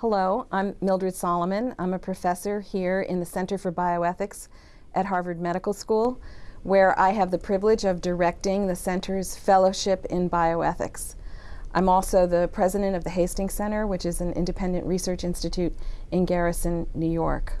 Hello, I'm Mildred Solomon. I'm a professor here in the Center for Bioethics at Harvard Medical School, where I have the privilege of directing the center's fellowship in bioethics. I'm also the president of the Hastings Center, which is an independent research institute in Garrison, New York.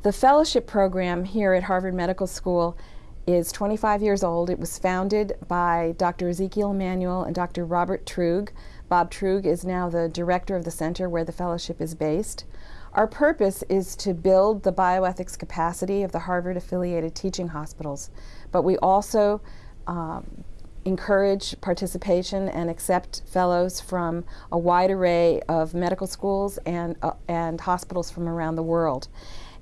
The fellowship program here at Harvard Medical School is 25 years old. It was founded by Dr. Ezekiel Emanuel and Dr. Robert Truog. Bob Truog is now the director of the center where the fellowship is based. Our purpose is to build the bioethics capacity of the Harvard affiliated teaching hospitals, but we also um, encourage participation and accept fellows from a wide array of medical schools and, uh, and hospitals from around the world.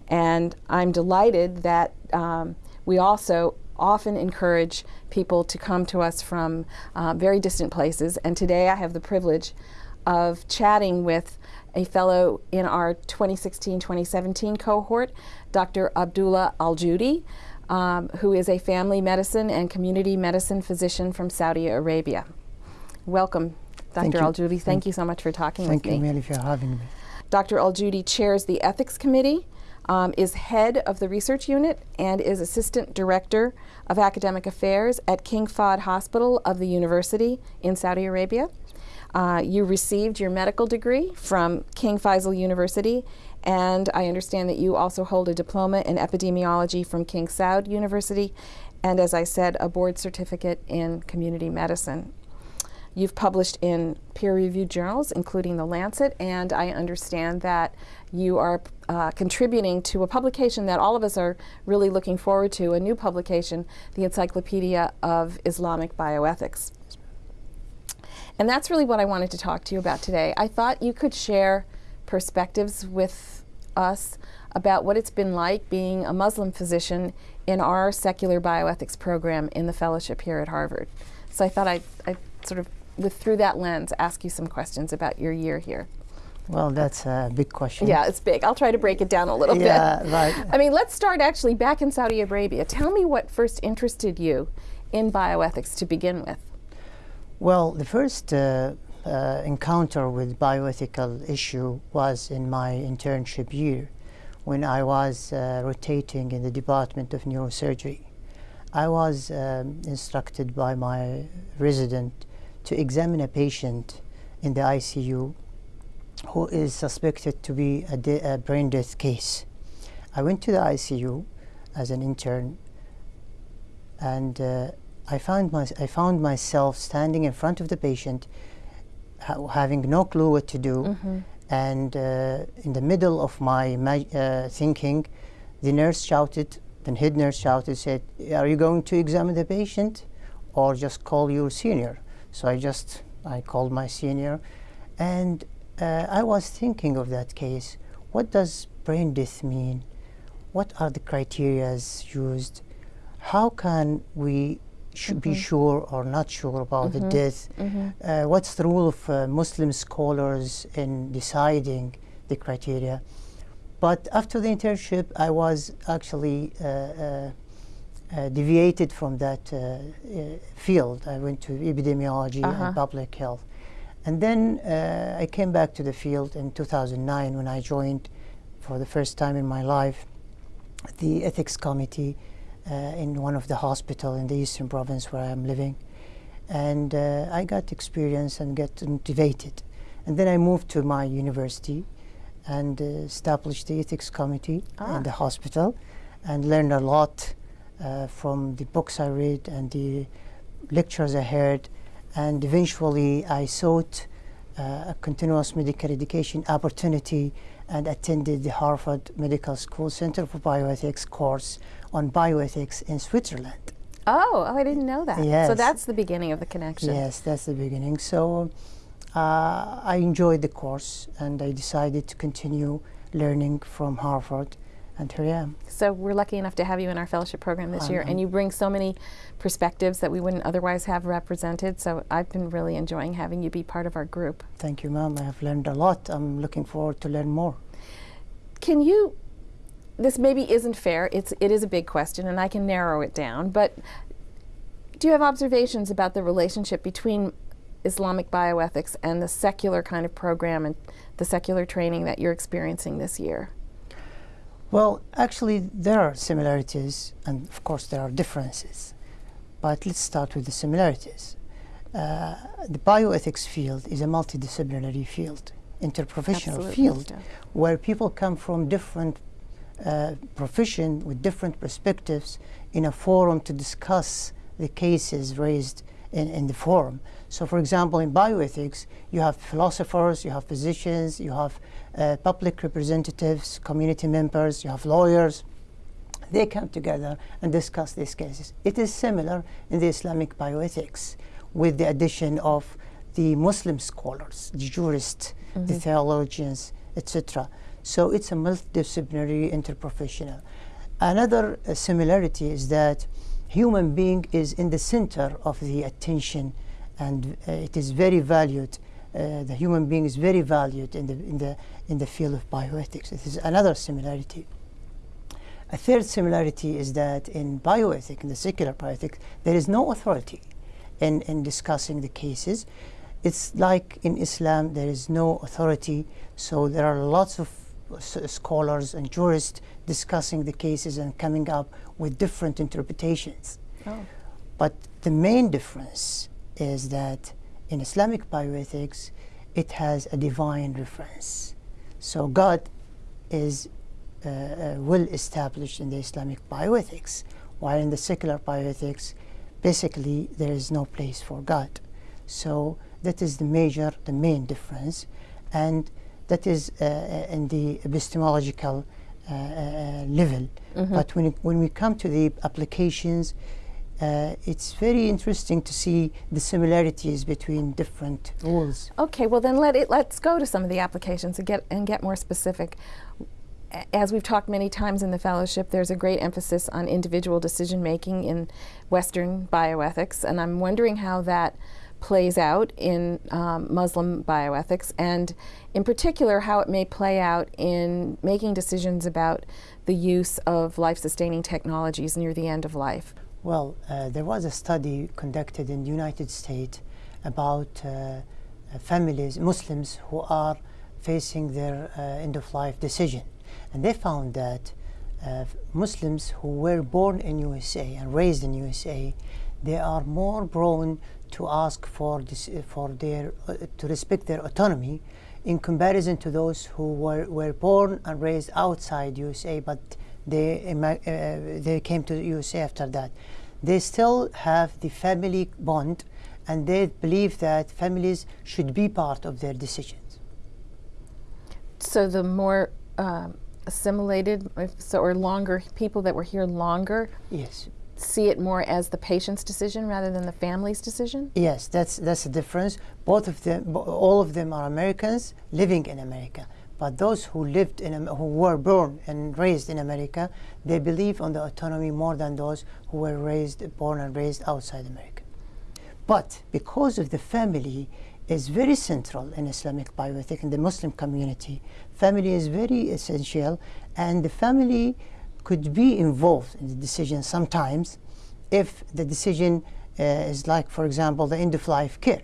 And I'm delighted that um, we also often encourage people to come to us from uh, very distant places. And today I have the privilege of chatting with a fellow in our 2016-2017 cohort, Dr. Abdullah Al-Judi, um, who is a family medicine and community medicine physician from Saudi Arabia. Welcome, Dr. Al-Judi. Thank, thank, you so much for talking with me. Thank you, Mary, for having me. Dr. Al-Judi chairs the Ethics Committee um, is head of the research unit and is assistant director of academic affairs at King Fahd Hospital of the university in Saudi Arabia. Uh, you received your medical degree from King Faisal University, and I understand that you also hold a diploma in epidemiology from King Saud University, and as I said, a board certificate in community medicine. You've published in peer-reviewed journals, including The Lancet, and I understand that you are uh, contributing to a publication that all of us are really looking forward to, a new publication, the Encyclopedia of Islamic Bioethics. And that's really what I wanted to talk to you about today. I thought you could share perspectives with us about what it's been like being a Muslim physician in our secular bioethics program in the fellowship here at Harvard. So I thought I'd, I'd sort of, with, through that lens, ask you some questions about your year here. Well, that's a big question. Yeah, it's big. I'll try to break it down a little yeah, bit. right. I mean, let's start actually back in Saudi Arabia. Tell me what first interested you in bioethics to begin with. Well, the first uh, uh, encounter with bioethical issue was in my internship year when I was uh, rotating in the Department of Neurosurgery. I was um, instructed by my resident to examine a patient in the ICU who is suspected to be a, a, brain death case. I went to the ICU as an intern and uh, I, found my, I found myself standing in front of the patient ha having no clue what to do mm -hmm. and uh, in the middle of my, uh, thinking the nurse shouted, the head nurse shouted, said, are you going to examine the patient or just call your senior? So I just, I called my senior and uh, I was thinking of that case. What does brain death mean? What are the criteria used? How can we sh mm -hmm. be mm-hmm. sure or not sure about mm -hmm. the mm-hmm. death? Mm -hmm. uh, what's the role of uh, Muslim scholars in deciding the criteria? But after the internship, I was actually uh, uh, uh deviated from that field. I went to epidemiology -huh. and uh-huh. public health. And then uh, I came back to the field in 2009 when I joined for the first time in my life the ethics committee uh, in one of the hospital in the eastern province where I am living. And uh, I got experience and got motivated. And then I moved to my university and uh, established the ethics committee ah. in the hospital and learned a lot uh, from the books I read and the lectures I heard and eventually I sought uh, a continuous medical education opportunity and attended the Harvard Medical School Center for Bioethics course on bioethics in Switzerland. Oh, oh, I didn't know that. Yes. So that's the beginning of the connection. Yes, that's the beginning. So uh, I enjoyed the course and I decided to continue learning from Harvard and here I am. So we're lucky enough to have you in our fellowship program this year, and you bring so many perspectives that we wouldn't otherwise have represented. So I've been really enjoying having you be part of our group. Thank you, ma'am. I have learned a lot. I'm looking forward to learn more. Can you? This maybe isn't fair. It's it is a big question, and I can narrow it down. But do you have observations about the relationship between Islamic bioethics and the secular kind of program and the secular training that you're experiencing this year? Well, actually, there are similarities, and of course, there are differences. But let's start with the similarities. Uh, the bioethics field is a multidisciplinary field, interprofessional Absolutely, field, yeah. where people come from different uh, profession with different perspectives in a forum to discuss the cases raised in, in the forum. So, for example, in bioethics, you have philosophers, you have physicians, you have uh, public representatives, community members, you have lawyers. They come together and discuss these cases. It is similar in the Islamic bioethics with the addition of the Muslim scholars, the jurists, the theologians, etc. So it's a multidisciplinary interprofessional. Another uh, similarity is that human being is in the center of the attention and uh, it is very valued. Uh, the human being is very valued in the, in, the, in the field of bioethics. This is another similarity. A third similarity is that in bioethics, in the secular bioethics, there is no authority in, in discussing the cases. It's like in Islam, there is no authority, so there are lots of scholars and jurists discussing the cases and coming up with different interpretations. Oh. But the main difference is that in Islamic bioethics, it has a divine reference. So God is uh, uh, well established in the Islamic bioethics, while in the secular bioethics, basically there is no place for God. So that is the major, the main difference, and that is uh, uh, in the epistemological uh, uh, level. But when, it, when we come to the applications, uh, it's very interesting to see the similarities between different rules. Okay, well then let it let's go to some of the applications and get and get more specific. As we've talked many times in the fellowship, there's a great emphasis on individual decision making in Western bioethics, and I'm wondering how that plays out in um, Muslim bioethics, and in particular how it may play out in making decisions about the use of life-sustaining technologies near the end of life. Well, uh, there was a study conducted in the United States about uh, uh, families, Muslims who are facing their uh, end of life decision. And they found that uh, Muslims who were born in USA and raised in USA, they are more prone to ask for, this, for their, uh, to respect their autonomy in comparison to those who were, were born and raised outside USA, but they, uh, they came to USA after that. They still have the family bond and they believe that families should be part of their decisions. So the more um, assimilated, if so, or longer people that were here longer, Yes. see it more as the patient's decision rather than the family's decision? Yes, that's that's the difference. Both of them, all of them are Americans living in America. But those who lived in, who were born and raised in America, they believe on the autonomy more than those who were raised, born and raised outside America. But because of the family is very central in Islamic bioethics in the Muslim community, family is very essential, and the family could be involved in the decision sometimes if the decision uh, is like, for example, the end of life care.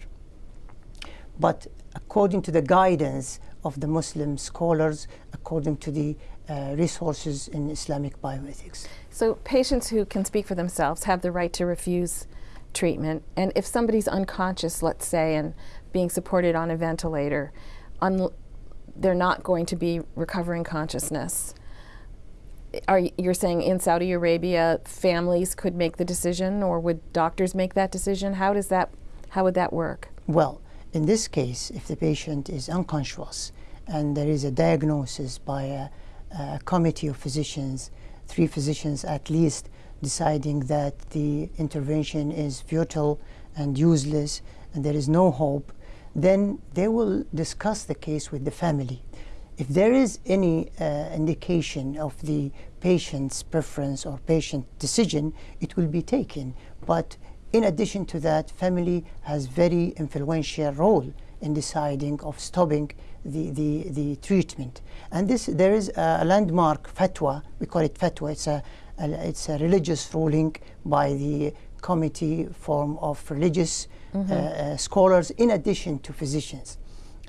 But according to the guidance of the Muslim scholars, according to the uh, resources in Islamic bioethics. So patients who can speak for themselves have the right to refuse treatment. And if somebody's unconscious, let's say, and being supported on a ventilator, they're not going to be recovering consciousness. Are you're saying in Saudi Arabia, families could make the decision, or would doctors make that decision? How does that? How would that work? Well, in this case, if the patient is unconscious and there is a diagnosis by a, a committee of physicians, three physicians at least, deciding that the intervention is futile and useless and there is no hope, then they will discuss the case with the family. If there is any uh, indication of the patient's preference or patient decision, it will be taken. But in addition to that, family has very influential role in deciding of stopping the, the, the treatment. And this there is a landmark fatwa, we call it fatwa, it's a, a it's a religious ruling by the committee form of religious uh, scholars in addition to physicians.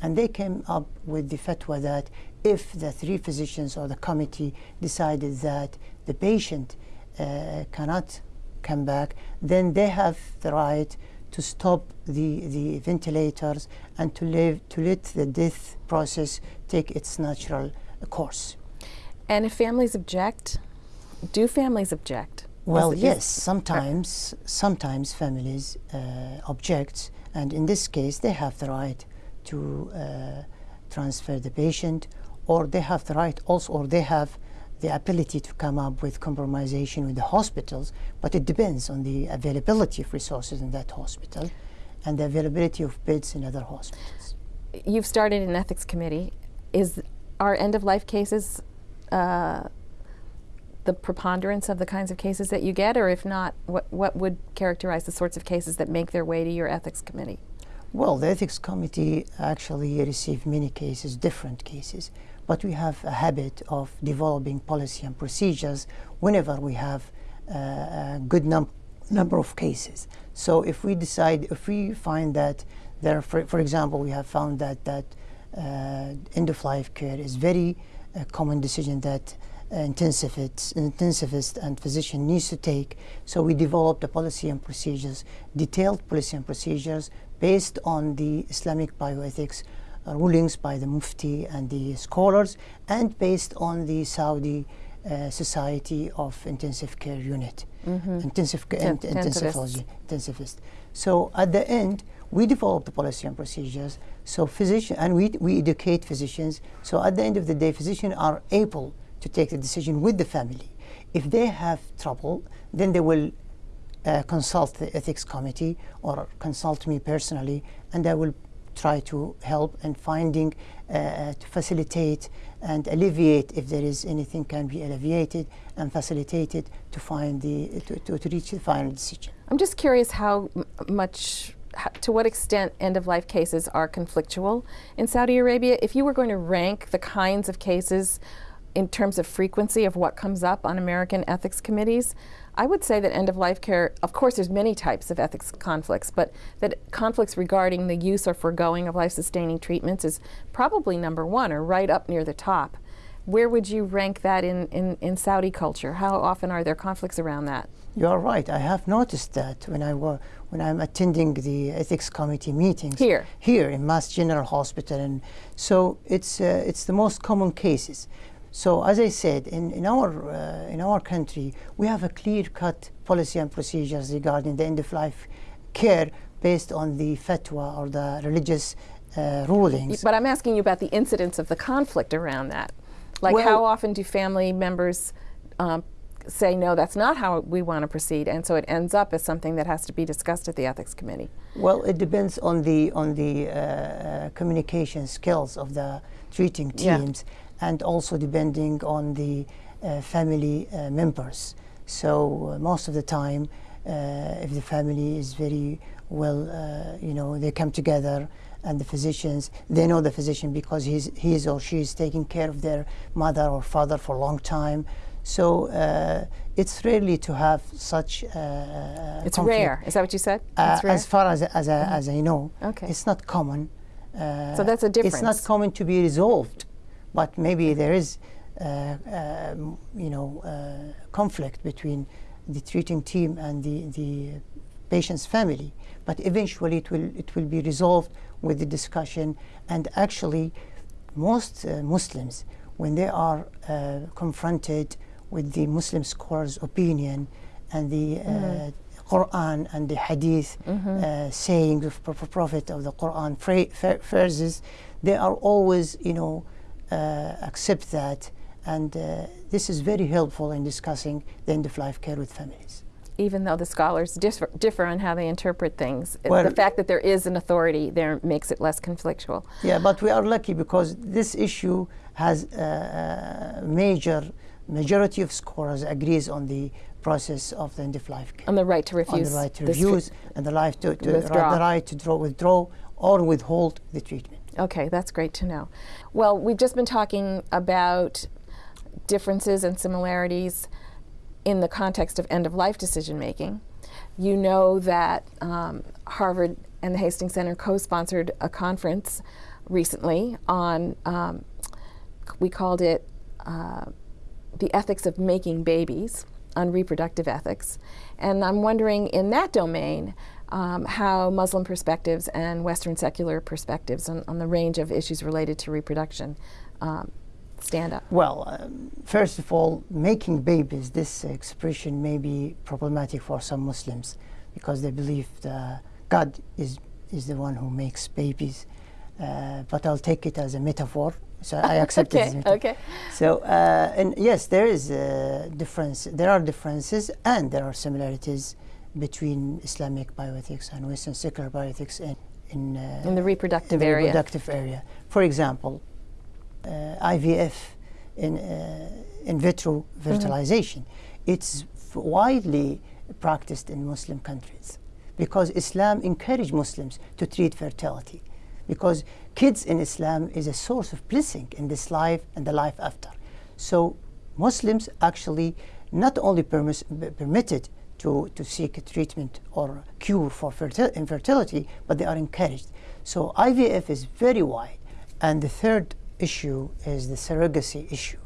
And they came up with the fatwa that if the three physicians or the committee decided that the patient uh, cannot come back, then they have the right to stop the, the ventilators and to, live, to let the death process take its natural course. And if families object, do families object? Well, yes, sometimes, sometimes families uh, object, and in this case, they have the right to uh, transfer the patient, or they have the right also, or they have the ability to come up with compromisation with the hospitals, but it depends on the availability of resources in that hospital and the availability of beds in other hospitals. You've started an ethics committee. Is our end of life cases uh, the preponderance of the kinds of cases that you get, or if not, what what would characterize the sorts of cases that make their way to your ethics committee? Well, the ethics committee actually received many cases, different cases, but we have a habit of developing policy and procedures whenever we have uh, a good num- number of cases. So if we decide, if we find that there, for, for example, we have found that that uh, end of life care is very uh, common decision that uh, intensivist, and physician needs to take. So we developed a policy and procedures, detailed policy and procedures based on the Islamic bioethics rulings by the Mufti and the scholars, and based on the Saudi uh, Society of Intensive Care Unit, intensive ca- Ten- int- intensivists. intensivology, intensivist. So at the end, we develop the policy and procedures. So physician and we we educate physicians. So at the end of the day, physicians are able to take the decision with the family. If they have trouble, then they will uh, consult the ethics committee or consult me personally, and I will try to help in finding uh, to facilitate and alleviate if there is anything can be alleviated and facilitated to find the to, to, to reach the final decision. I'm just curious how much, to what extent end of life cases are conflictual in Saudi Arabia. If you were going to rank the kinds of cases in terms of frequency of what comes up on American ethics committees, I would say that end of life care, of course, there's many types of ethics conflicts, but that conflicts regarding the use or foregoing of life sustaining treatments is probably number one or right up near the top. Where would you rank that in, in, in Saudi culture? How often are there conflicts around that? You are right. I have noticed that when I wa- when I'm attending the ethics committee meetings Here. here in Mass General Hospital, and so it's uh, it's the most common cases. So as I said, in, in our uh, in our country, we have a clear-cut policy and procedures regarding the end-of-life care based on the fatwa or the religious uh, rulings. But I'm asking you about the incidence of the conflict around that. Like, Well- how often do family members um, say, no, that's not how we want to proceed, and so it ends up as something that has to be discussed at the ethics committee? Well, it depends on the on the uh, uh, communication skills of the treating Yeah. And also depending on the uh, family uh, members. So uh, most of the time, uh, if the family is very well, uh, you know, they come together, and the physicians they know the physician because he's he's or she is taking care of their mother or father for a long time. So uh, it's rarely to have such. Uh, It's conflict. rare. Is that what you said? Uh, as far as as, I as I know, Okay. it's not common. Uh, So that's a difference. It's not common to be resolved, but maybe there is, uh, um, you know, uh, conflict between the treating team and the the patient's family. But eventually, it will it will be resolved with the discussion. And actually, most uh, Muslims, when they are uh, confronted with the Muslim scholars' opinion and the uh, Quran and the Hadith uh, saying of Pro- Prophet of the Quran phrases, they are always, you know, uh, Uh, accept that, and uh, this is very helpful in discussing the end of life care with families. Even though the scholars differ, differ on how they interpret things, Well- the fact that there is an authority there makes it less conflictual. Yeah, but we are lucky because this issue has a, a major majority of scholars agrees on the process of the end of life care. On the right to on refuse. the right to refuse and the right to, to the right to draw, withdraw or withhold the treatment. Okay, that's great to know. Well, we've just been talking about differences and similarities in the context of end of life decision making. you know that um, Harvard and the Hastings Center co-sponsored a conference recently on, um, we called it uh, the ethics of making babies, on reproductive ethics. And I'm wondering in that domain, um, how Muslim perspectives and Western secular perspectives on, on, the range of issues related to reproduction um, stand up? Well, um, first of all, making babies, this expression may be problematic for some Muslims because they believe that God is, is the one who makes babies. Uh, but I'll take it as a metaphor. So I accept okay, it as a metaphor. Okay. So, uh, and yes, there is a difference. There are differences and there are similarities between Islamic bioethics and Western secular bioethics in, in, uh, in the reproductive in the area. reproductive area. For example, uh, IVF in uh, in vitro fertilization. Mm -hmm. It's widely practiced in Muslim countries because Islam encouraged Muslims to treat fertility because kids in Islam is a source of blessing in this life and the life after. So Muslims actually not only permitted to, to seek a treatment or cure for infertility, but they are encouraged. So IVF is very wide. And the third issue is the surrogacy issue.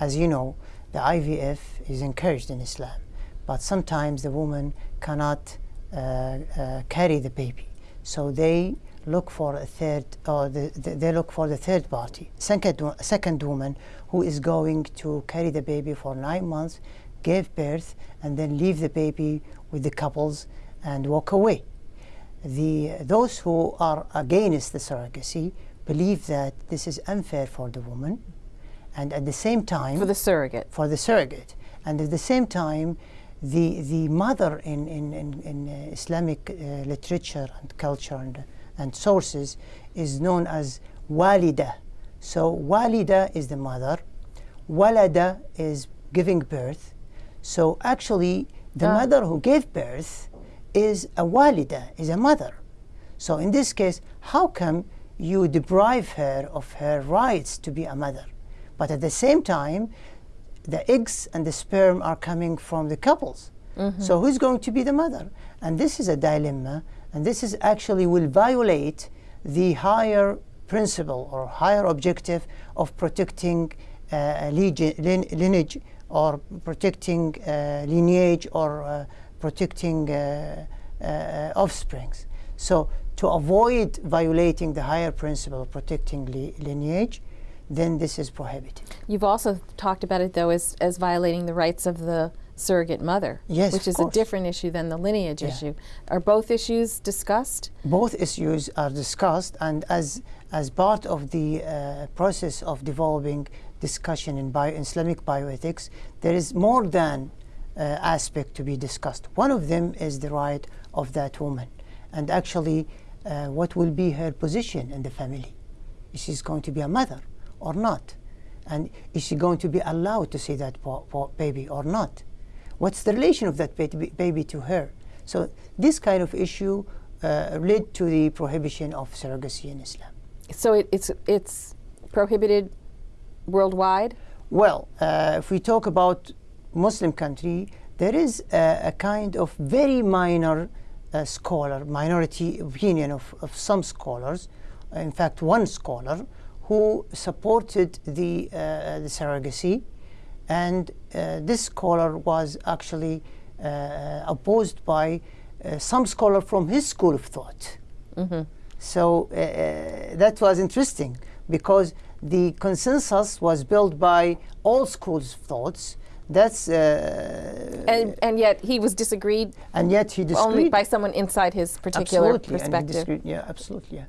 As you know, the IVF is encouraged in Islam, but sometimes the woman cannot uh, uh, carry the baby. So they look for a third, or the, the, they look for the third party, second, second woman who is going to carry the baby for nine months, give birth, and then leave the baby with the couples and walk away. The, those who are against the surrogacy believe that this is unfair for the woman, and at the same time for the surrogate for the surrogate, and at the same time, the the mother in in in, in uh, Islamic uh, literature and culture and and sources is known as walida. So walida is the mother, walada is giving birth. So actually, the ah. mother who gave birth is a walida, is a mother. So in this case, how come you deprive her of her rights to be a mother? But at the same time, the eggs and the sperm are coming from the couples. Mm -hmm. So who's going to be the mother? And this is a dilemma and this is actually will violate the higher principle or higher objective of protecting uh, lineage or protecting uh, lineage or uh, protecting uh, offsprings. So to avoid violating the higher principle of protecting li lineage, then this is prohibited. You've also talked about it though as, as violating the rights of the surrogate mother, yes, which is a different issue than the lineage yeah. issue. Are both issues discussed? Both issues are discussed, and as as part of the uh, process of developing discussion in bio Islamic bioethics, there is more than uh, aspect to be discussed. One of them is the right of that woman, and actually, uh, what will be her position in the family? Is she going to be a mother or not? And is she going to be allowed to see that baby or not? What's the relation of that baby, baby to her? So this kind of issue uh, led to the prohibition of surrogacy in Islam. So it, it's, it's prohibited worldwide? Well, uh, if we talk about Muslim country, there is a, a kind of very minor uh, scholar, minority opinion of, of some scholars, in fact one scholar, who supported the, uh, the surrogacy and uh, this scholar was actually uh, opposed by uh, some scholar from his school of thought. Mm -hmm. So that was interesting because the consensus was built by all schools of thoughts. That's uh, and and yet he was disagreed. And yet he disagreed only by someone inside his particular absolutely, perspective. yeah, absolutely. Yeah.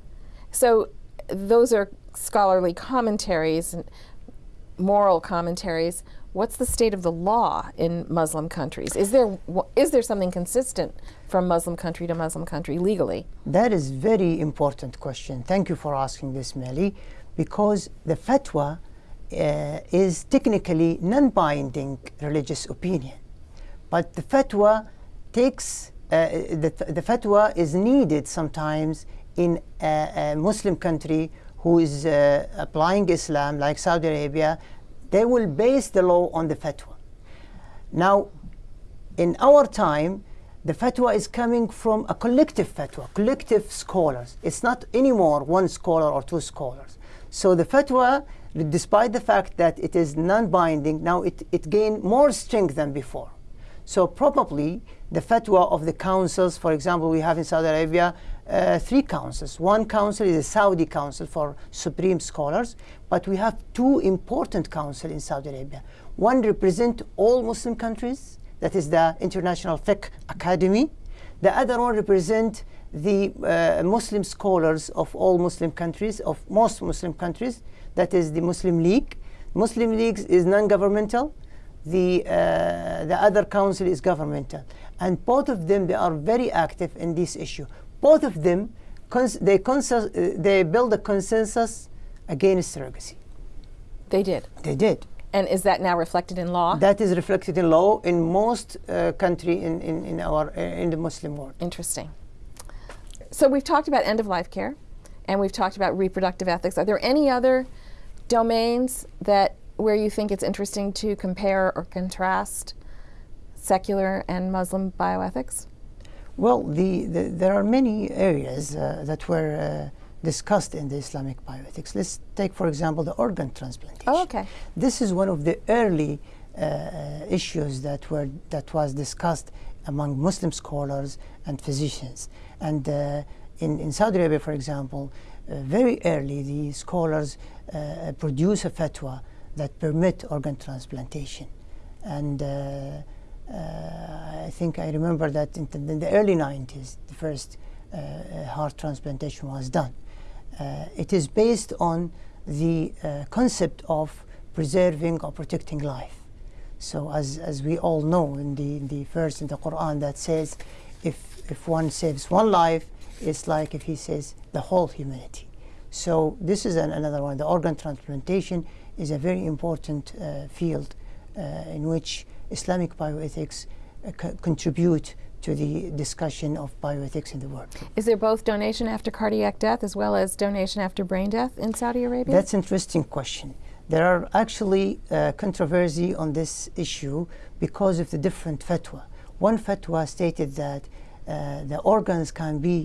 So those are scholarly commentaries and moral commentaries what's the state of the law in Muslim countries? Is there is there something consistent from Muslim country to Muslim country legally? That is very important question. Thank you for asking this, Millie, because the fatwa uh, is technically non-binding religious opinion, but the fatwa takes uh, the, the fatwa is needed sometimes in a, a Muslim country who is uh, applying Islam, like Saudi Arabia, they will base the law on the fatwa. Now, in our time, the fatwa is coming from a collective fatwa, collective scholars. It's not anymore one scholar or two scholars. So the fatwa, despite the fact that it is non-binding, now it, it gained more strength than before. So probably the fatwa of the councils, for example, we have in Saudi Arabia uh, three councils. One council is the Saudi Council for Supreme Scholars, but we have two important councils in Saudi Arabia. One represent all Muslim countries, that is the International Fiqh Academy. The other one represent the uh, Muslim scholars of all Muslim countries, of most Muslim countries, that is the Muslim League. Muslim League is non-governmental. The, uh, the other council is governmental. And both of them, they are very active in this issue. Both of them, cons they, uh, they build a consensus against surrogacy. They did? They did. And is that now reflected in law? That is reflected in law in most uh, country in, in, in, our, uh, in the Muslim world. Interesting. So we've talked about end-of-life care, and we've talked about reproductive ethics. Are there any other domains that where you think it's interesting to compare or contrast secular and Muslim bioethics? Well, the, the, there are many areas uh, that were uh, discussed in the Islamic bioethics. Let's take, for example, the organ transplantation. Oh, okay. This is one of the early uh, issues that were that was discussed among Muslim scholars and physicians. And uh, in, in Saudi Arabia, for example, uh, very early the scholars uh, produce a fatwa that permit organ transplantation. And I think I remember that in, in the early 90s, the first heart transplantation was done. Uh, it is based on the uh, concept of preserving or protecting life. So as, as we all know in the, in the verse in the Quran that says if, if one saves one life, it's like if he saves the whole humanity. So this is an, another one. The organ transplantation is a very important uh, field uh, in which Islamic bioethics uh, contribute to the discussion of bioethics in the world. Is there both donation after cardiac death as well as donation after brain death in Saudi Arabia? That's an interesting question. There are actually uh, controversy on this issue because of the different fatwa. One fatwa stated that uh, the organs can be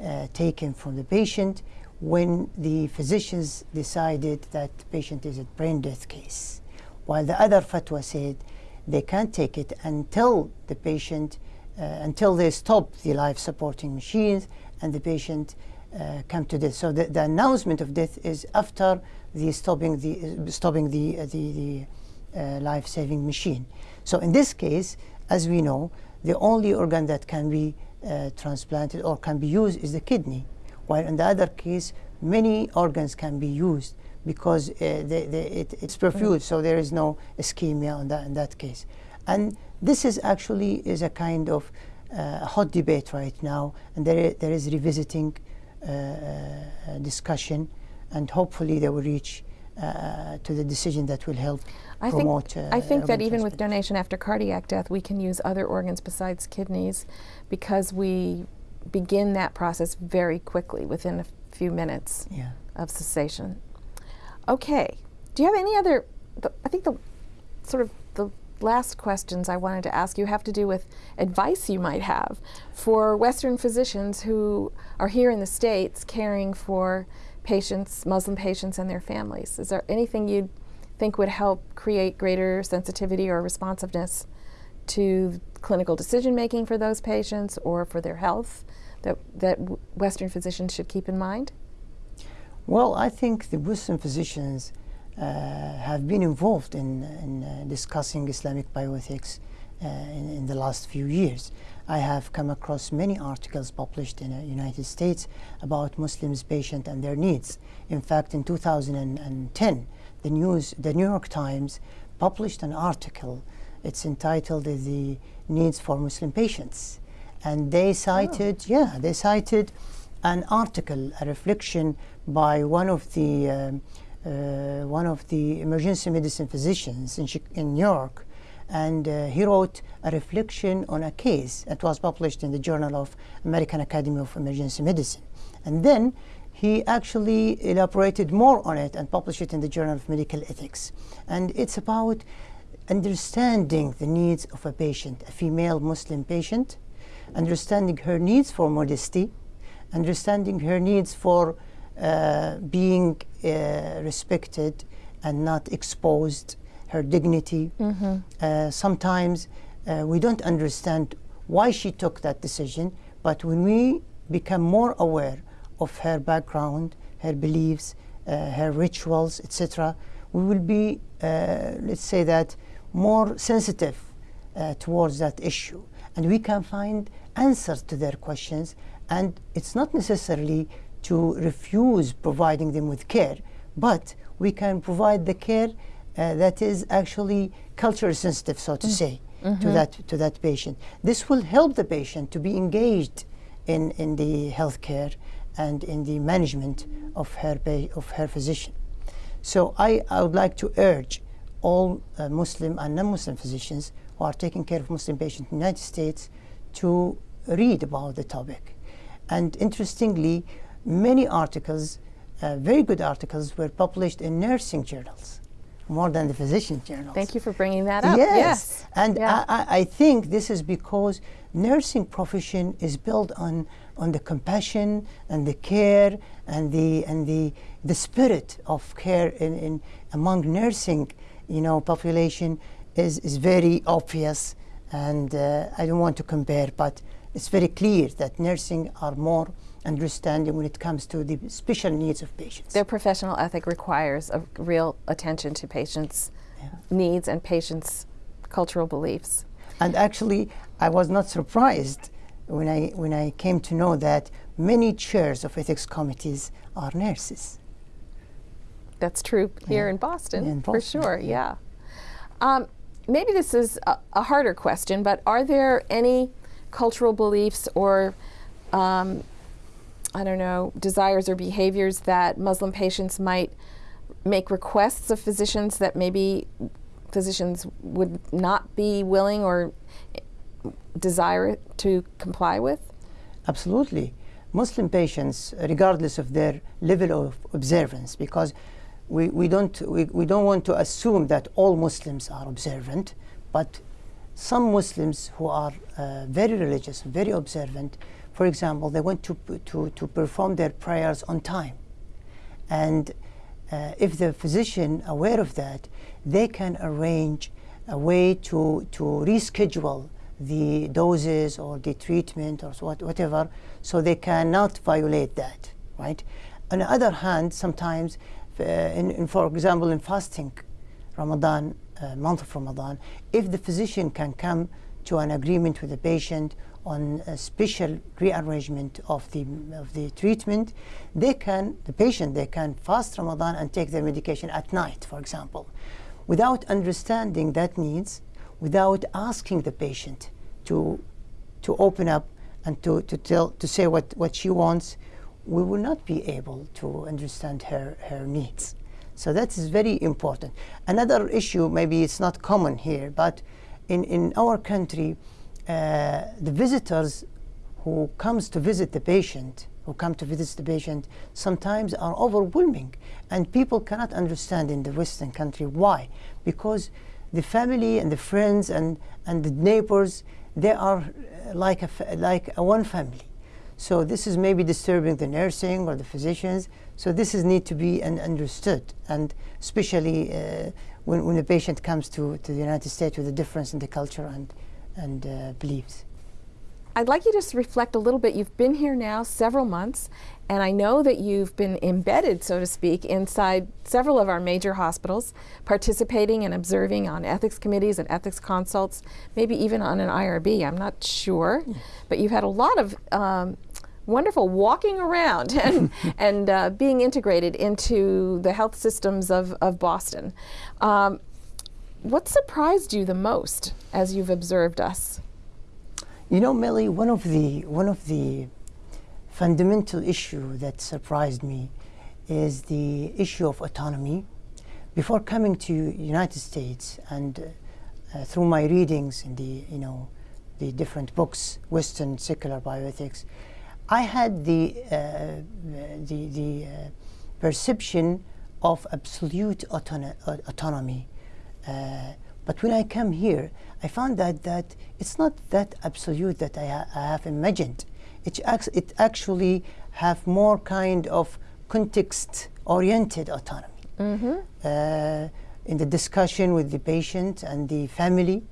uh, taken from the patient when the physicians decided that the patient is a brain death case, while the other fatwa said they can't take it until the patient uh, until they stop the life supporting machines and the patient uh, come to death. So the, the, announcement of death is after the stopping the stopping the uh, the, the uh, life saving machine. So in this case, as we know, the only organ that can be uh, transplanted or can be used is the kidney, while in the other case, many organs can be used because they, they, it, it's perfused, so there is no ischemia in that, in that case. And this is actually is a kind of uh, hot debate right now, and there, there is revisiting uh, uh, discussion, and hopefully they will reach uh, to the decision that will help I promote. Think, I think that even with donation after cardiac death, we can use other organs besides kidneys because we begin that process very quickly within a few minutes yeah. of cessation. Okay. Do you have any other? The, I think the sort of the last questions I wanted to ask you have to do with advice you might have for Western physicians who are here in the States caring for patients, Muslim patients and their families. Is there anything you think would help create greater sensitivity or responsiveness to clinical decision making for those patients or for their health that, that Western physicians should keep in mind? Well, I think the Western physicians uh, have been involved in, in uh, discussing Islamic bioethics uh, in, in, the last few years. I have come across many articles published in the United States about Muslims, patients, and their needs. In fact, in 2010, the, news, the New York Times published an article. It's entitled "The Needs for Muslim Patients," and they cited, oh. yeah, they cited an article, a reflection by one of the um, uh, one of the emergency medicine physicians in, in New York, and uh, he wrote a reflection on a case that was published in the Journal of American Academy of Emergency Medicine. And then he actually elaborated more on it and published it in the Journal of Medical Ethics. And it's about understanding the needs of a patient, a female Muslim patient, understanding her needs for modesty, understanding her needs for uh, being uh, respected and not exposed, her dignity. Mm-hmm. Uh, sometimes uh, we don't understand why she took that decision, but when we become more aware of her background, her beliefs, uh, her rituals, etc., we will be, uh, let's say that, more sensitive uh, towards that issue. And we can find answers to their questions. And it's not necessarily to refuse providing them with care, but we can provide the care uh, that is actually culture sensitive, so to say, to that to that patient. This will help the patient to be engaged in in the healthcare and in the management of her pa- of her physician. So I, I would like to urge all uh, Muslim and non-Muslim physicians who are taking care of Muslim patients in the United States to read about the topic. And interestingly, many articles, uh, very good articles, were published in nursing journals, more than the physician journals. Thank you for bringing that up. Yes, and Yeah. I, I- I think this is because nursing profession is built on on the compassion and the care and the and the the spirit of care in, in among nursing, you know, population is is very obvious, and uh, I don't want to compare, but it's very clear that nursing are more understanding when it comes to the special needs of patients. Their professional ethic requires a real attention to patients' needs and patients' cultural beliefs. And actually, I was not surprised when I, when I came to know that many chairs of ethics committees are nurses. That's true here Yeah. in Boston, In for Boston, sure. Yeah. Um, maybe this is a, a harder question, but are there any cultural beliefs or um, I don't know desires or behaviors that Muslim patients might make requests of physicians that maybe physicians would not be willing or desire to comply with? Absolutely. Muslim patients, regardless of their level of observance, because we, we, don't, we, we don't want to assume that all Muslims are observant, but some Muslims who are uh, very religious, very observant, for example, they want to, to, to perform their prayers on time. And uh, if the physician aware of that, they can arrange a way to, to reschedule the doses or the treatment or what, whatever, so they cannot violate that, right? On the other hand, sometimes, uh, in, in, for example, in fasting, Ramadan, Uh, month of Ramadan, if the physician can come to an agreement with the patient on a special rearrangement of the of the treatment, they can the patient they can fast Ramadan and take their medication at night, for example, without understanding that needs, without asking the patient to to open up and to, to tell to say what, what she wants, we will not be able to understand her, her needs. So that is very important. Another issue, maybe it's not common here, but in, in our country, uh, the visitors who comes to visit the patient, who come to visit the patient, sometimes are overwhelming, and people cannot understand in the Western country why, because the family and the friends and, and the neighbors, they are uh, like a like a one family. So this is maybe disturbing the nursing or the physicians. So this is need to be un- understood, and especially uh, when, when a patient comes to, to the United States with a difference in the culture and and uh, beliefs. I'd like you to just reflect a little bit. You've been here now several months, and I know that you've been embedded, so to speak, inside several of our major hospitals, participating and observing on ethics committees and ethics consults, maybe even on an IRB. I'm not sure, but you've had a lot of um, wonderful walking around and, and uh, being integrated into the health systems of, of Boston. Um, what surprised you the most as you've observed us? You know, Millie, one of the one of the fundamental issue that surprised me is the issue of autonomy. Before coming to United States and uh, uh, through my readings in the you know the different books, Western secular bioethics, I had the uh, the the uh, perception of absolute autono- uh, autonomy, uh, But when I come here, I found that, that it's not that absolute that I, ha I have imagined. It, it actually have more kind of context-oriented autonomy. Mm -hmm. uh, in the discussion with the patient and the family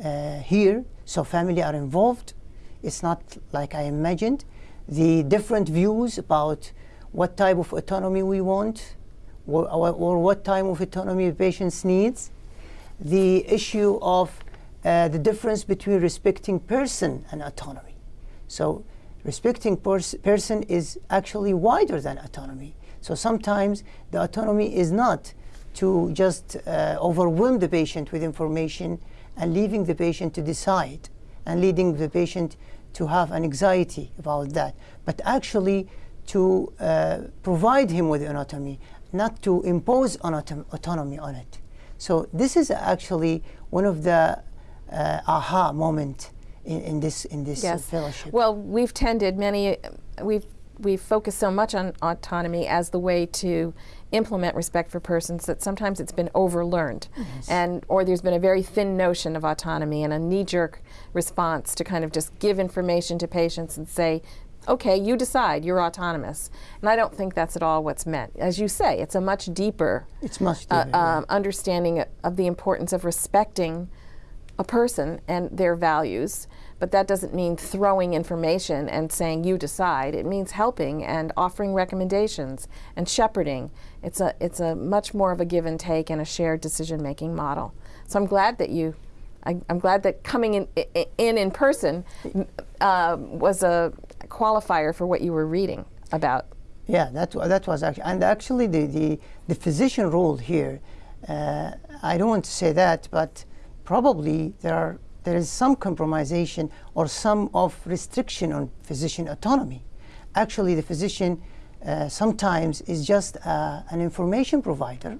uh, here, so family are involved. It's not like I imagined. The different views about what type of autonomy we want or, or, or what type of autonomy the patient needs. The issue of uh, the difference between respecting person and autonomy. So respecting pers person is actually wider than autonomy. So sometimes the autonomy is not to just uh, overwhelm the patient with information and leaving the patient to decide and leading the patient to have an anxiety about that, but actually to uh, provide him with autonomy, not to impose autom autonomy on it. So this is actually one of the uh, aha moment in, in, this in this yes. fellowship. Well, we've tended many we've we've focused so much on autonomy as the way to implement respect for persons that sometimes it's been overlearned. Yes. and or there's been a very thin notion of autonomy and a knee-jerk response to kind of just give information to patients and say okay you decide you're autonomous. And I don't think that's at all what's meant. As you say it's a much deeper it's much uh, deeper, uh, um, understanding of the importance of respecting a person and their values but that doesn't mean throwing information and saying you decide. It means helping and offering recommendations and shepherding. It's a, it's a much more of a give and take and a shared decision making model. So I'm glad that you, I, am glad that coming in in, in person uh, was a qualifier for what you were reading about. Yeah, that, that was actually, and actually the, the, the physician role here, uh, I don't want to say that, but probably there are there is some compromisation or some of restriction on physician autonomy. Actually, the physician uh, sometimes is just uh, an information provider,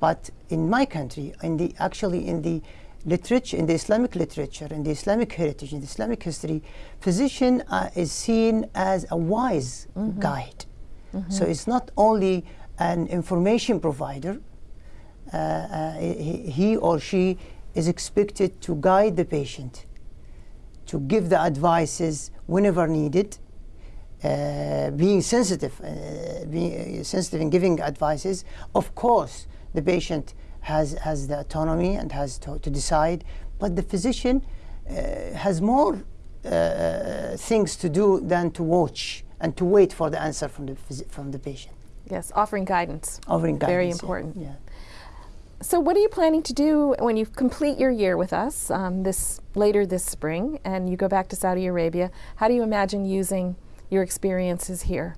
but in my country, in the actually in the literature, in the Islamic literature, in the Islamic heritage, in the Islamic history, physician uh, is seen as a wise mm -hmm. guide. Mm -hmm. So it's not only an information provider, uh, uh, he, he or she is expected to guide the patient, to give the advices whenever needed, uh, being sensitive, uh, being sensitive in giving advices. Of course, the patient has, has the autonomy and has to, to decide, but the physician uh, has more uh, things to do than to watch and to wait for the answer from the, from the patient. Yes, offering guidance. Offering guidance. Very important. yeah. So what are you planning to do when you complete your year with us um, this later this spring and you go back to Saudi Arabia? How do you imagine using your experiences here?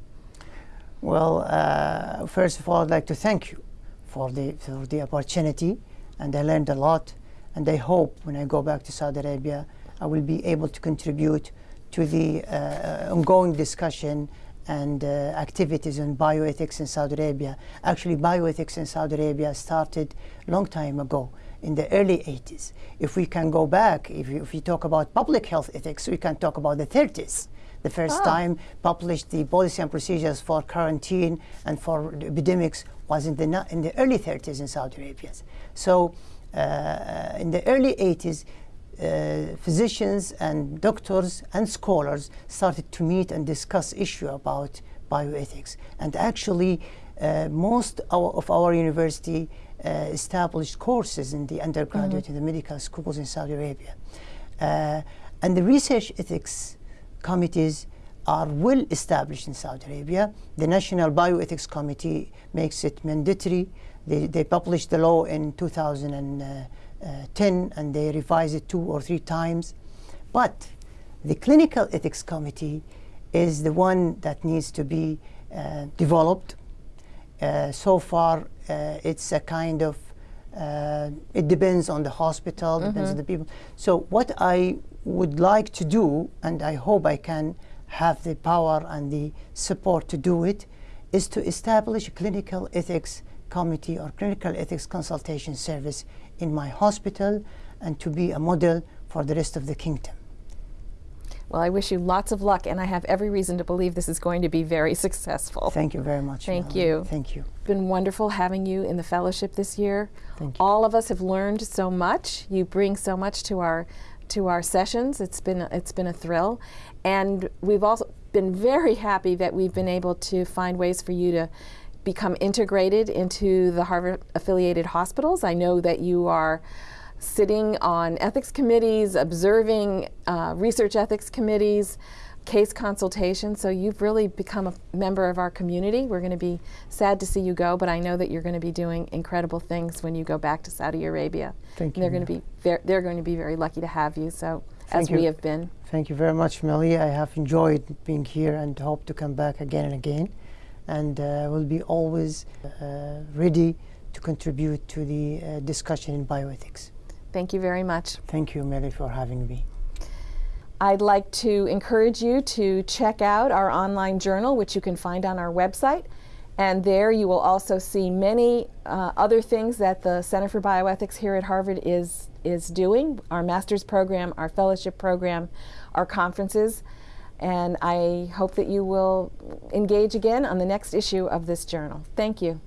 Well, uh, first of all, I'd like to thank you for the, for the opportunity and I learned a lot and I hope when I go back to Saudi Arabia I will be able to contribute to the uh, ongoing discussion and uh, activities in bioethics in Saudi Arabia. Actually, bioethics in Saudi Arabia started a long time ago in the early 80s. If we can go back, if, you, if we talk about public health ethics, we can talk about the 30s. The first oh. time published the policy and procedures for quarantine and for epidemics was in the, in the early 30s in Saudi Arabia. So uh, in the early 80s, uh, physicians and doctors and scholars started to meet and discuss issue about bioethics. And actually, uh, most our, of our university uh, established courses in the undergraduate mm -hmm. in the medical schools in Saudi Arabia. Uh, and the research ethics committees are well established in Saudi Arabia. The National Bioethics Committee makes it mandatory. They, they published the law in 2000 and, uh, 10 and they revise it two or three times. But the Clinical Ethics Committee is the one that needs to be uh, developed. Uh, so far, uh, it's a kind of, uh, it depends on the hospital, mm -hmm. depends on the people. So what I would like to do, and I hope I can have the power and the support to do it, is to establish a clinical ethics committee or clinical ethics consultation service in my hospital and to be a model for the rest of the kingdom. Well, I wish you lots of luck, and I have every reason to believe this is going to be very successful. Thank you very much. Thank Melanie. you. Thank you. It's been wonderful having you in the fellowship this year. Thank you. All of us have learned so much. You bring so much to our to our sessions. It's been it's been a thrill, and we've also been very happy that we've been able to find ways for you to become integrated into the Harvard affiliated hospitals. I know that you are sitting on ethics committees, observing uh, research ethics committees, case consultations. So you've really become a member of our community. We're going to be sad to see you go, but I know that you're going to be doing incredible things when you go back to Saudi Arabia. Thank And they're you. going to be ver- they're going to be very lucky to have you. So as Thank we have been. Thank you very much, Millie. I have enjoyed being here and hope to come back again and again. And uh, will be always uh, ready to contribute to the uh, discussion in bioethics. Thank you very much. Thank you, Millie, for having me. I'd like to encourage you to check out our online journal, which you can find on our website. And there you will also see many uh, other things that the Center for Bioethics here at Harvard is, is doing our master's program, our fellowship program, our conferences. And I hope that you will engage again on the next issue of this journal. Thank you.